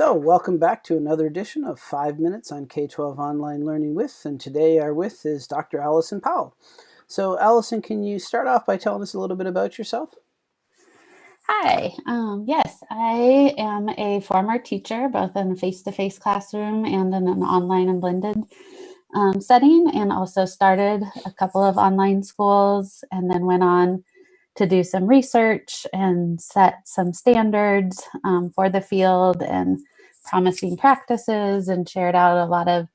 So, welcome back to another edition of 5 Minutes on K-12 Online Learning With, and today our with is Dr. Allison Powell. So, Allison, can you start off by telling us a little bit about yourself? Hi, um, yes, I am a former teacher, both in a face-to-face -face classroom and in an online and blended um, setting, and also started a couple of online schools and then went on to do some research and set some standards um, for the field and promising practices and shared out a lot of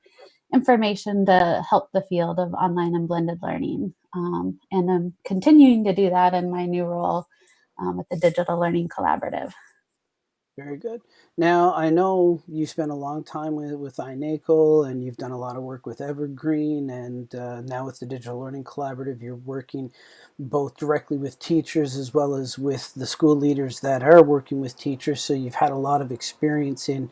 information to help the field of online and blended learning. Um, and I'm continuing to do that in my new role um, with the Digital Learning Collaborative. Very good. Now, I know you spent a long time with, with iNACOL and you've done a lot of work with Evergreen and uh, now with the Digital Learning Collaborative, you're working both directly with teachers as well as with the school leaders that are working with teachers. So you've had a lot of experience in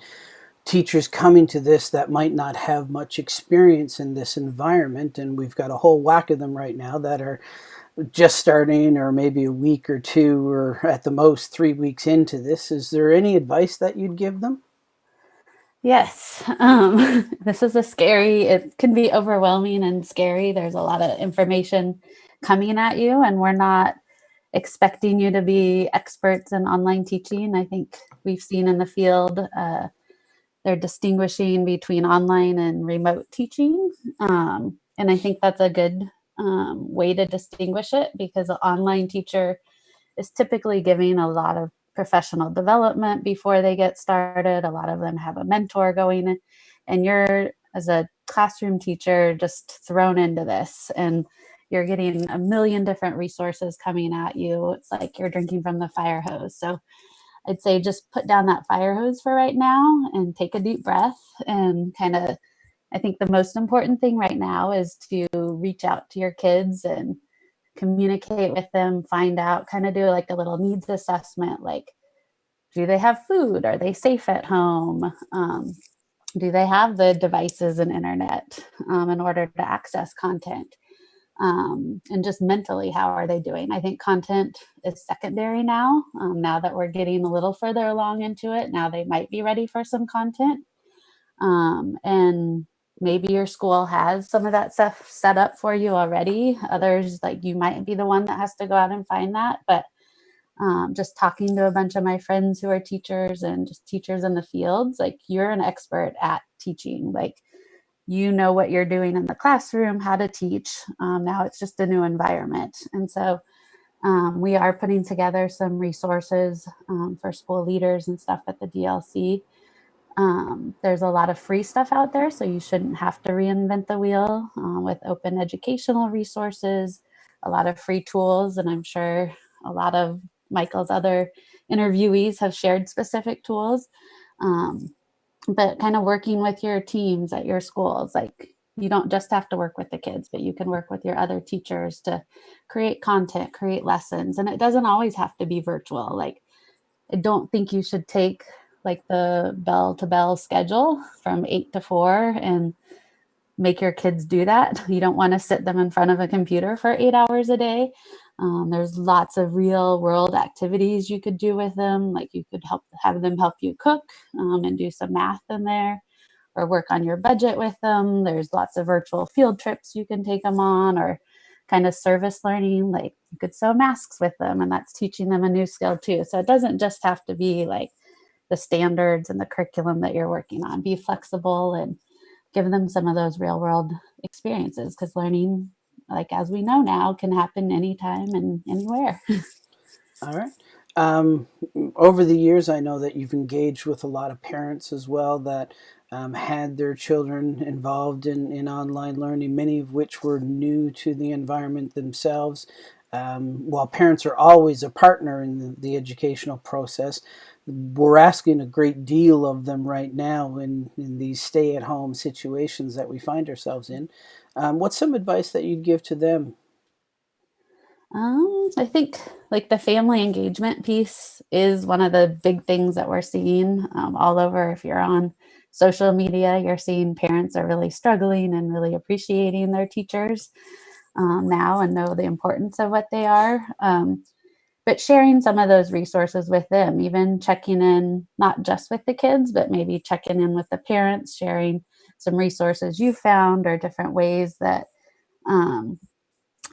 teachers coming to this that might not have much experience in this environment. And we've got a whole whack of them right now that are just starting or maybe a week or two or at the most three weeks into this, is there any advice that you'd give them? Yes, um, this is a scary, it can be overwhelming and scary. There's a lot of information coming at you and we're not expecting you to be experts in online teaching. I think we've seen in the field, uh, they're distinguishing between online and remote teaching. Um, and I think that's a good um, way to distinguish it because an online teacher is typically giving a lot of professional development before they get started. A lot of them have a mentor going in, and you're as a classroom teacher just thrown into this and you're getting a million different resources coming at you. It's like you're drinking from the fire hose. So I'd say just put down that fire hose for right now and take a deep breath and kind of I think the most important thing right now is to reach out to your kids and communicate with them, find out, kind of do like a little needs assessment, like, do they have food? Are they safe at home? Um, do they have the devices and internet um, in order to access content? Um, and just mentally, how are they doing? I think content is secondary now, um, now that we're getting a little further along into it. Now they might be ready for some content. Um, and maybe your school has some of that stuff set up for you already. Others, like you might be the one that has to go out and find that. But um, just talking to a bunch of my friends who are teachers and just teachers in the fields, like you're an expert at teaching. Like you know what you're doing in the classroom, how to teach. Um, now it's just a new environment. And so um, we are putting together some resources um, for school leaders and stuff at the DLC um, there's a lot of free stuff out there, so you shouldn't have to reinvent the wheel uh, with open educational resources, a lot of free tools, and I'm sure a lot of Michael's other interviewees have shared specific tools. Um, but kind of working with your teams at your schools, like you don't just have to work with the kids, but you can work with your other teachers to create content, create lessons. And it doesn't always have to be virtual. Like, I don't think you should take like the bell to bell schedule from eight to four and make your kids do that. You don't want to sit them in front of a computer for eight hours a day. Um, there's lots of real world activities you could do with them. Like you could help have them help you cook um, and do some math in there or work on your budget with them. There's lots of virtual field trips you can take them on or kind of service learning, like you could sew masks with them and that's teaching them a new skill too. So it doesn't just have to be like the standards and the curriculum that you're working on. Be flexible and give them some of those real world experiences because learning, like as we know now, can happen anytime and anywhere. All right. Um, over the years, I know that you've engaged with a lot of parents as well that um, had their children involved in, in online learning, many of which were new to the environment themselves. Um, while parents are always a partner in the, the educational process, we're asking a great deal of them right now in, in these stay-at-home situations that we find ourselves in. Um, what's some advice that you'd give to them? Um, I think like the family engagement piece is one of the big things that we're seeing um, all over. If you're on social media, you're seeing parents are really struggling and really appreciating their teachers um, now and know the importance of what they are. Um, but sharing some of those resources with them, even checking in not just with the kids, but maybe checking in with the parents, sharing some resources you found or different ways that um,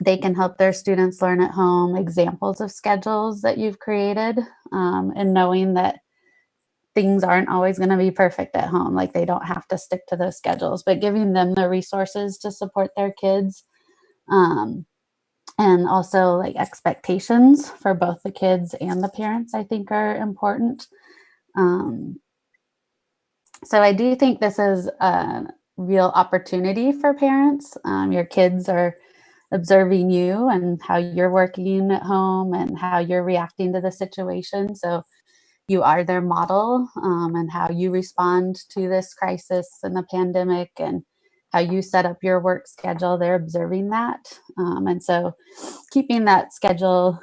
they can help their students learn at home, examples of schedules that you've created, um, and knowing that things aren't always going to be perfect at home. Like they don't have to stick to those schedules, but giving them the resources to support their kids. Um, and also like expectations for both the kids and the parents, I think are important. Um, so I do think this is a real opportunity for parents. Um, your kids are observing you and how you're working at home and how you're reacting to the situation. So you are their model um, and how you respond to this crisis and the pandemic and how you set up your work schedule, they're observing that. Um, and so keeping that schedule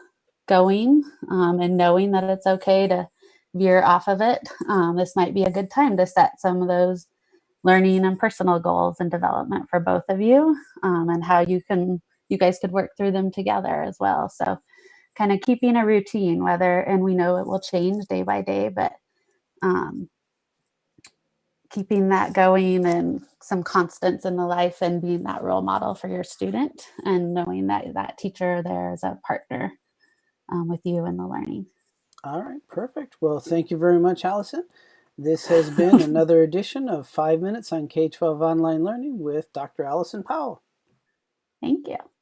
going um, and knowing that it's okay to veer off of it, um, this might be a good time to set some of those learning and personal goals and development for both of you um, and how you can, you guys could work through them together as well. So kind of keeping a routine, whether, and we know it will change day by day, but um, keeping that going and some constants in the life and being that role model for your student and knowing that that teacher there is a partner um, with you in the learning. All right, perfect. Well, thank you very much, Allison. This has been another edition of Five Minutes on K-12 Online Learning with Dr. Allison Powell. Thank you. you